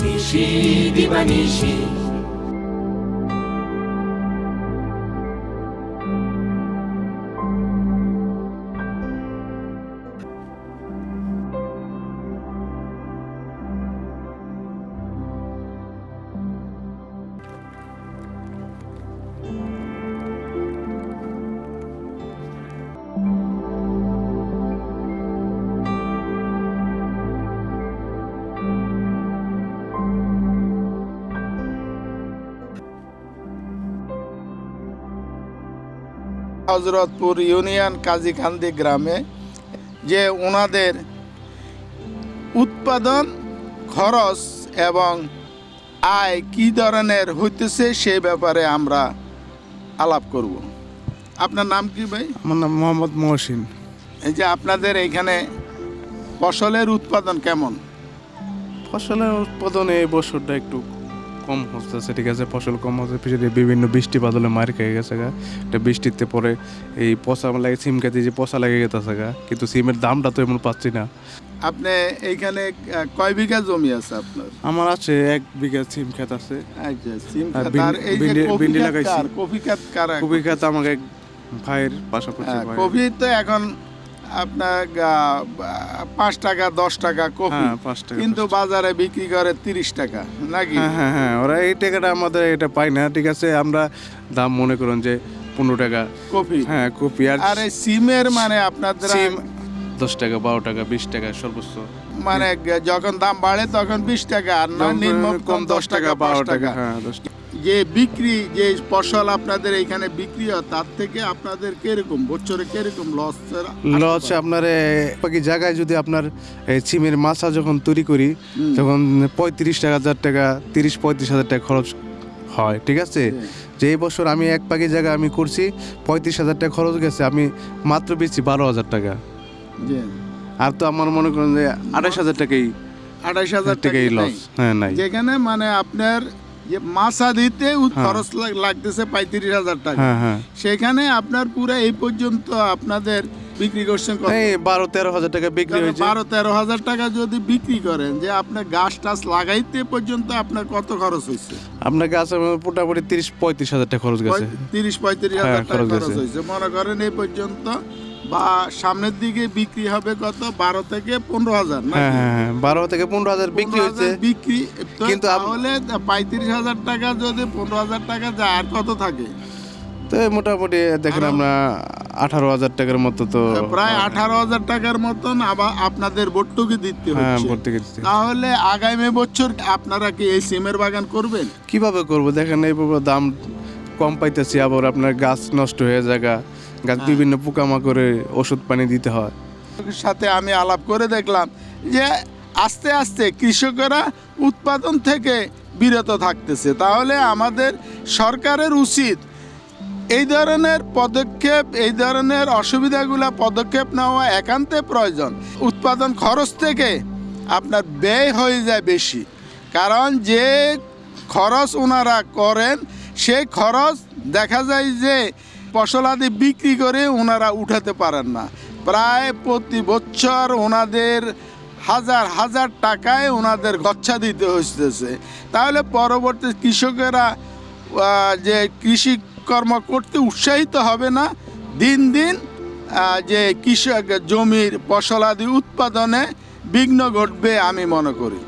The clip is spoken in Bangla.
কৃষি দিবানিশি হজরতপুর ইউনিয়ন কাজীখান্দি গ্রামে যে ওনাদের উৎপাদন খরচ এবং আয় কি ধরনের হইতেছে সেই ব্যাপারে আমরা আলাপ করব। আপনার নাম কি ভাই? আমার নাম মোহাম্মদ মহসিন। এই যে আপনাদের এইখানে ফসলের উৎপাদন কেমন? ফসলের উৎপাদনে এই বছরটা একটু কম হচ্ছে ঠিক আছে? ফসল কম হচ্ছে পিছনে বিভিন্ন বৃষ্টি বাদলে মার খেয়ে গেছে গা। এটা বৃষ্টিতে পরে এই পচা লাগে সিম খেতে যে পচা লেগে গেছে গা। কিন্তু সিমের দামটা তো এমন পাচ্ছি না। আপনি এইখানে কয় বিঘা জমি আছে আপনার? আমার আছে এক বিঘা সিম খেত আছে। আচ্ছা সিম আর ক্ষেত, আর এই যে কফি লাগাইছি। কফি ক্ষেত কার কবি খেত আমাকে ভাইয়ের পাশাপাশি হ্যাঁ, কফি তো এখন আপনার পাঁচ টাকা দশ টাকা কপি। হ্যাঁ কিন্তু বাজারে বিক্রি করে তিরিশ টাকা নাকি? হ্যাঁ হ্যাঁ হ্যাঁ ওরা এই টাকাটা আমাদের এটা পায় না ঠিক আছে? আমরা দাম মনে করুন যে পনেরো টাকা। কপি। হ্যাঁ কপি। আর এই সিমের মানে আপনাদের দশ টাকা বারো টাকা বিশ টাকা সর্বোচ্চ। মানে যখন দাম বাড়ে তখন বিশ টাকা আর নয় নিম্ন কম দশ টাকা বারো টাকা হ্যাঁ দশ টাকা। যে বিক্রি যে ফসল আপনাদের এখানে বিক্রি হয় তার থেকে আপনাদের কীরকম বছরে কীরকম লস লস আপনার বাকি জায়গায় যদি আপনার এই সিমের মাছা যখন তৈরি করি তখন পঁয়ত্রিশ টাকা হাজার টাকা তিরিশ পঁয়ত্রিশ হাজার টাকা খরচ হয় ঠিক আছে? যে এই বছর আমি এক পাখি জায়গা আমি করছি পঁয়ত্রিশ হাজার টাকা খরচ গেছে আমি মাত্র বেচছি বারো হাজার টাকা। আর তো আমার মনে করেন যে আঠাশ হাজার টাকাই আঠাইশ হাজার টাকাই লস হ্যাঁ নাই। যেখানে মানে আপনার মাছা দিতে হ্যাঁ। খরচ লাগতেছে পঁয়ত্রিশ হাজার টাকা। হ্যাঁ হ্যাঁ। সেখানে আপনার পুরো এই পর্যন্ত আপনাদের বিক্রি করছেন বারো তেরো হাজার টাকা বিক্রি হয়েছে। বারো তেরো হাজার টাকা যদি বিক্রি করেন যে আপনার গাছ টাছ লাগাইতে পর্যন্ত আপনার কত খরচ হয়েছে? আপনার গাছে মোটামুটি তিরিশ পঁয়ত্রিশ হাজার টাকা খরচ গেছে। তিরিশ পঁয়ত্রিশ হাজার টাকা খরচ হয়েছে। মনে করেন এই পর্যন্ত বা সামনের দিকে বিক্রি হবে কত? বারো থেকে পনেরো হাজার? হ্যাঁ হ্যাঁ হ্যাঁ বারো থেকে পনেরো হাজার বিক্রি 15,000 হয়েছে বিক্রি কিন্তু তাহলে পঁয়ত্রিশ হাজার টাকা যদি পনেরো হাজার টাকা যায় আর কত থাকে? তো মোটামুটি দেখেন আমরা আঠারো হাজার টাকার মতো তো প্রায় আঠারো হাজার টাকার মতন আবার আপনাদের ভর্তুকি দিতে হ্যাঁ হচ্ছে। তাহলে আগামী বছর আপনারা কি এই সিমের বাগান করবেন? কীভাবে করব? দেখেন এই দাম কম পাইতেছি আবার আপনার গাছ নষ্ট হয়ে জায়গা গাছ হ্যাঁ। বিভিন্ন পোকামাকড়ে ওষুধ পানি দিতে হয়। সাথে আমি আলাপ করে দেখলাম যে আস্তে আস্তে কৃষকেরা উৎপাদন থেকে বিরত থাকতেছে। তাহলে আমাদের সরকারের উচিত এই ধরনের পদক্ষেপ এই ধরনের অসুবিধাগুলো পদক্ষেপ নেওয়া একান্তে প্রয়োজন। উৎপাদন খরচ থেকে আপনার ব্যয় হয়ে যায় বেশি। কারণ যে খরচ ওনারা করেন সেই খরচ দেখা যায় যে ফসলাদি বিক্রি করে ওনারা উঠাতে পারেন না। প্রায় প্রতি বছর ওনাদের হাজার হাজার টাকায় ওনাদের গচ্ছা দিতে হইতেছে। তাহলে পরবর্তী কৃষকেরা যে কৃষি কর্ম করতে উৎসাহিত হবে না, দিন দিন যে কৃষক জমির ফসলাদি উৎপাদনে বিঘ্ন ঘটবে আমি মনে করি।